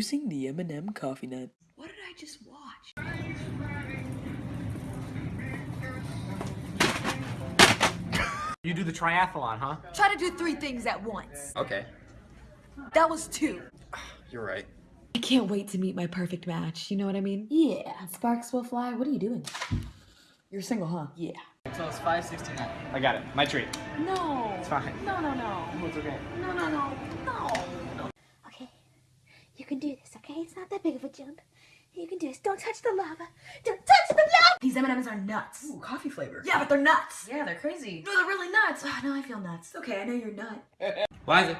Using the M&M coffee nut. What did I just watch? You do the triathlon, huh? Try to do three things at once. Okay. That was two. You're right. I can't wait to meet my perfect match. You know what I mean? Yeah, sparks will fly. What are you doing? You're single, huh? Yeah. So it's 569. I got it. My treat. No. It's fine. No, no, no. It's okay. No, no, no. No. Okay, you can do this, okay? It's not that big of a jump. You can do this. Don't touch the lava. Don't touch the lava! These M&Ms are nuts. Ooh, coffee flavor. Yeah, but they're nuts. Yeah, they're crazy. No, they're really nuts. Oh, now I feel nuts. Okay, I know you're nut. Liza.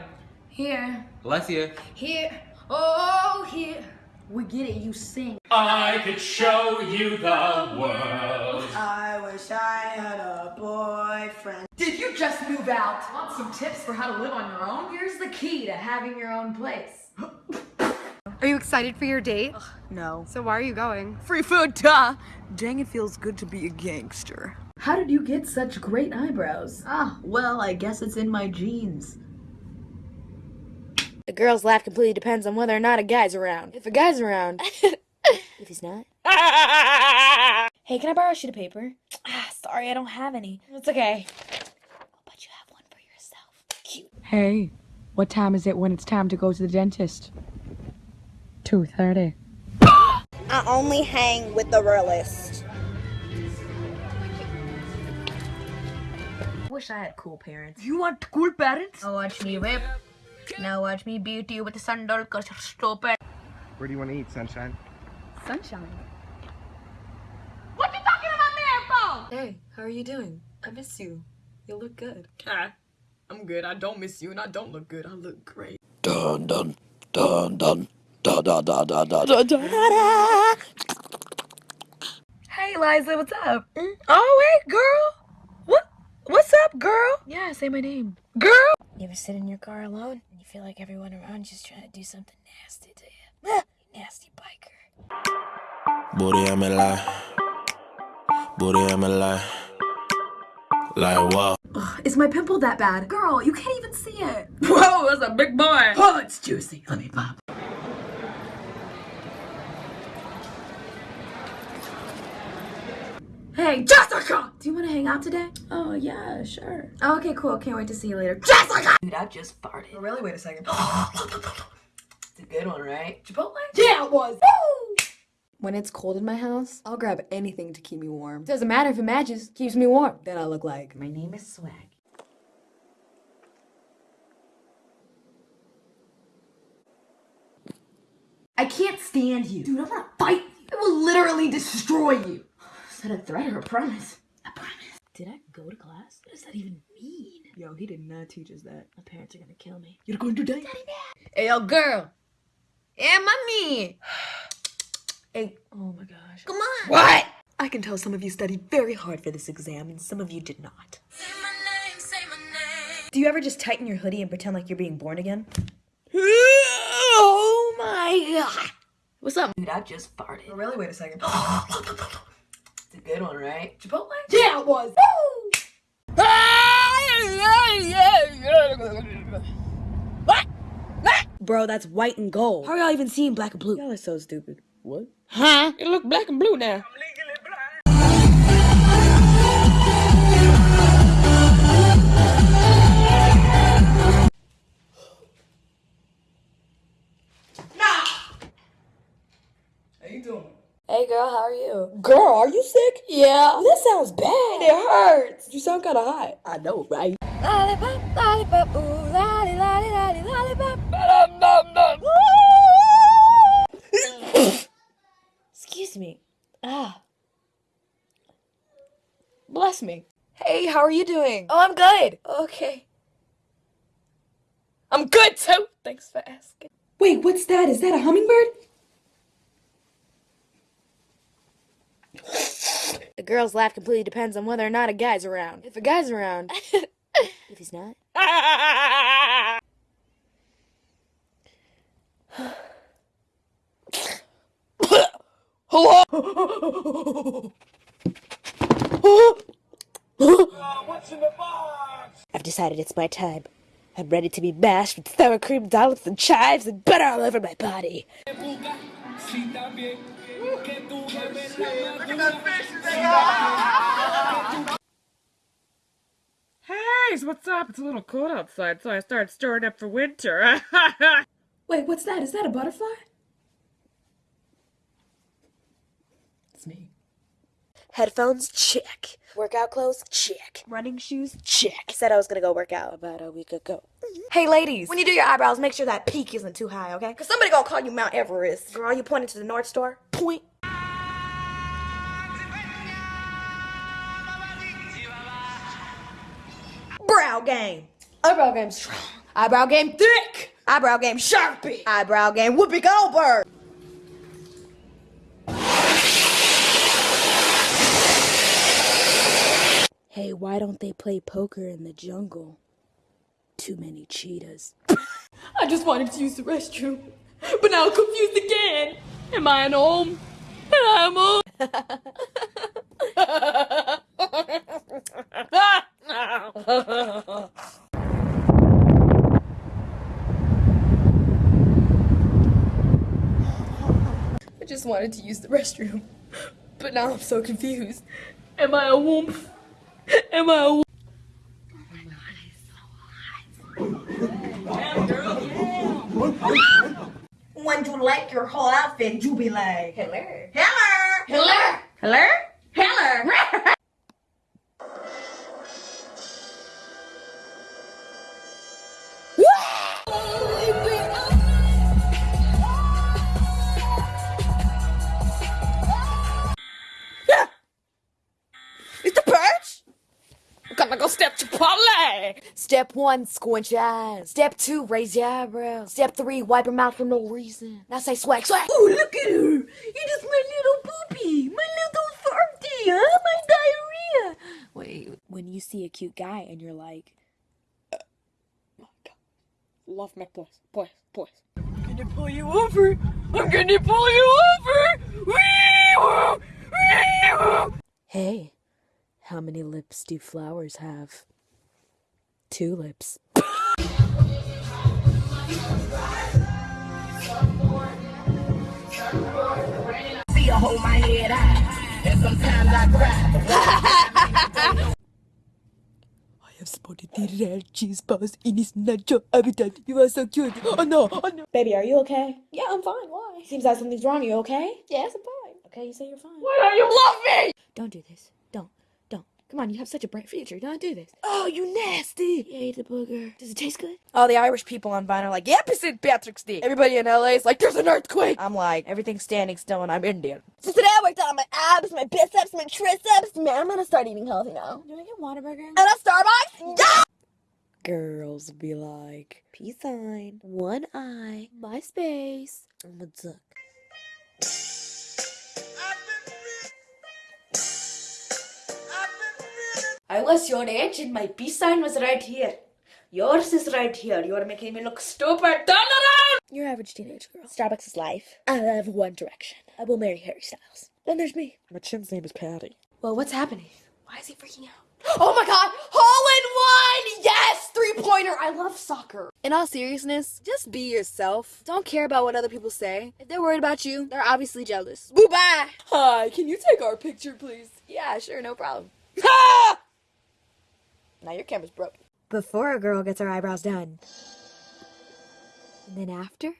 Here, Alessia. here, oh, here. We get it, you sing. I could show you the world. I wish I had a boyfriend. Did you just move out? Want some tips for how to live on your own? Here's the key to having your own place. Are you excited for your date? No. So why are you going? Free food, duh. Dang, it feels good to be a gangster. How did you get such great eyebrows? Ah, well, I guess it's in my genes. A girl's life completely depends on whether or not a guy's around. If a guy's around. if he's not. hey, can I borrow a sheet of paper? Ah, sorry, I don't have any. It's okay. But you have one for yourself. Cute. Hey, what time is it when it's time to go to the dentist? 2.30. I only hang with the realest. Wish I had cool parents. You want cool parents? Now watch me whip. Now watch me beat you with the sandal cause you're stupid. Where do you want to eat, Sunshine? Sunshine. What you talking about me for? Hey, how are you doing? I miss you. You look good. I'm good. I don't miss you and I don't look good. I look great. Dun dun dun dun da da da da da da da. Hey, Liza, what's up? Oh, wait, girl. What? What's up, girl? Yeah, say my name. Girl. You ever sit in your car alone and you feel like everyone around you's trying to do something nasty to you? Ah, you nasty biker. Booty I'm in lie. Booty I'm in lie. Like what? Is my pimple that bad? Girl, you can't even see it. Whoa, that's a big boy. Oh, it's juicy. Let me pop. Hey, Jessica! Do you want to hang out today? Oh, yeah, sure. Oh, okay, cool. Can't wait to see you later. Jessica! Dude, I just farted. Oh, really? Wait a second. it's a good one, right? Chipotle? Yeah, it was. When it's cold in my house, I'll grab anything to keep me warm. Doesn't matter if it matches, keeps me warm. Then I look like, my name is Swag. I can't stand you. Dude, I'm gonna fight you. I will literally destroy you. Is that a threat or a promise? A promise. Did I go to class? What does that even mean? Yo, he did not teach us that. My parents are gonna kill me. You're going to die? Daddy, Hey, yo, girl. Hey, mommy. Hey, oh my gosh. Come on. What? I can tell some of you studied very hard for this exam and some of you did not. Do you ever just tighten your hoodie and pretend like you're being born again? Oh my god. What's up? Dude, I just farted. Oh, really? Wait a second. it's a good one, right? Chipotle? Yeah, it was. Bro, that's white and gold. How are y'all even seeing black and blue? Y'all are so stupid. What? Huh? It look black and blue now. Girl, how are you? Girl, are you sick? Yeah. That sounds bad. It hurts. You sound kind of hot. I know, right? Lollipop, lollipop, ooh, lolly, lolly, lolly, lollipop. Excuse me. Ah. Bless me. Hey, how are you doing? Oh, I'm good. Okay. I'm good too. Thanks for asking. Wait, what's that? Is that a hummingbird? The girl's life completely depends on whether or not a guy's around. If a guy's around. if he's not. I've decided it's my time. I'm ready to be mashed with sour cream dollops and chives and butter all over my body. Hey, so what's up? It's a little cold outside, so I started stirring up for winter. Wait, what's that? Is that a butterfly? It's me. Headphones, check. Workout clothes, check. Running shoes, check. I said I was gonna go work out about a week ago. Mm-hmm. Hey ladies, when you do your eyebrows, make sure that peak isn't too high, okay? Cause somebody gonna call you Mount Everest. Girl, you pointing to the North Star? Point. Brow game. Eyebrow game strong. Eyebrow game thick. Eyebrow game Sharpie. Eyebrow game Whoopi Goldberg. Hey, why don't they play poker in the jungle? Too many cheetahs. I just wanted to use the restroom, but now I'm confused again. Am I at home? And I'm home. I just wanted to use the restroom, but now I'm so confused. Am I a womp? Am I a womp? When you like your whole outfit, you be like, Hello. Hello! Hello. Hello. Hello. Gonna go step Chipotle! Step one, squinch your eyes. Step two, raise your eyebrows. Step three, wipe your mouth for no reason. Now say swag, swag! Oh, look at her! It is my little poopy! My little farty! Huh? My diarrhea! Wait, when you see a cute guy and you're like, "Uh, my God, love me, boys, boys, boys. I'm gonna pull you over. I'm gonna pull you over. Wee-woo. Wee-woo. Hey, how many lips do flowers have? Two lips. See you hold my head high, and sometimes I cry. I have spotted the rare cheese balls in his natural habitat. You are so cute. Oh no, oh no. Baby, are you okay? Yeah, I'm fine. Why? Seems like something's wrong. You okay? Yes, I'm fine. Okay, you say you're fine. Why don't you love me? Don't do this. Don't. Don't. Come on, you have such a bright future. Don't do this. Oh, you nasty. You ate the booger. Does it taste good? All the Irish people on Vine are like, yep, it's St. Patrick's Day. Everybody in LA is like, there's an earthquake. I'm like, everything's standing still and I'm Indian. So today I worked out on my abs, my biceps, my triceps. Man, I'm gonna start eating healthy now. Do I get Whataburger? And a Starbucks? Yeah! Girls be like, peace sign, one eye, MySpace. I'm a duck. I was your age and my peace sign was right here. Yours is right here. You are making me look stupid. Turn around! Your average teenage girl. Starbucks is life. I have one direction. I will marry Harry Styles. Then there's me. My chin's name is Patty. Well, what's happening? Why is he freaking out? Oh my god! Hole in one! Yes! Three pointer! I love soccer. In all seriousness, just be yourself. Don't care about what other people say. If they're worried about you, they're obviously jealous. Boo bye! Hi, can you take our picture, please? Yeah, sure, no problem. Ha! Now your camera's broken. Before a girl gets her eyebrows done. And then after?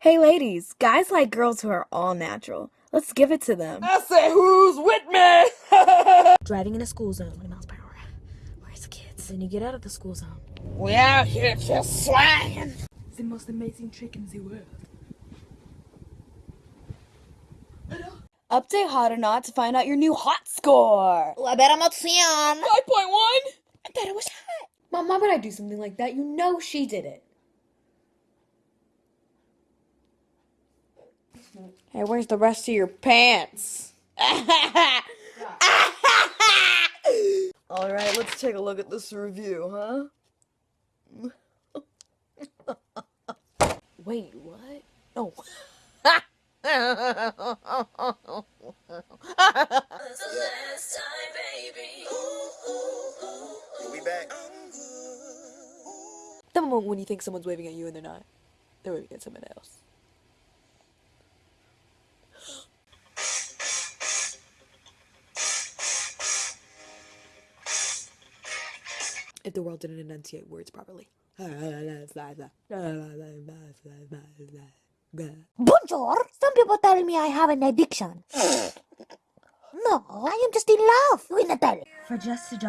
Hey ladies, guys like girls who are all natural. Let's give it to them. I say, who's with me? Driving in a school zone, 20 miles per hour. Where's the kids? Then you get out of the school zone. we out here just swanging. It's the most amazing trick in the world. Update Hot or Not to find out your new hot score. I bet I'm not beramozione. 5.1? I thought it was hot. Mom, why would I do something like that? You know she did it. Hey, where's the rest of your pants? Alright, let's take a look at this review, huh? Wait, what? Oh. Back. know when you think someone's waving at you and they're not. They're waving at someone else. If the world didn't enunciate words properly. Bonjour. Some people tell me I have an addiction. no, I am just in love with Natalie. For just a dollar.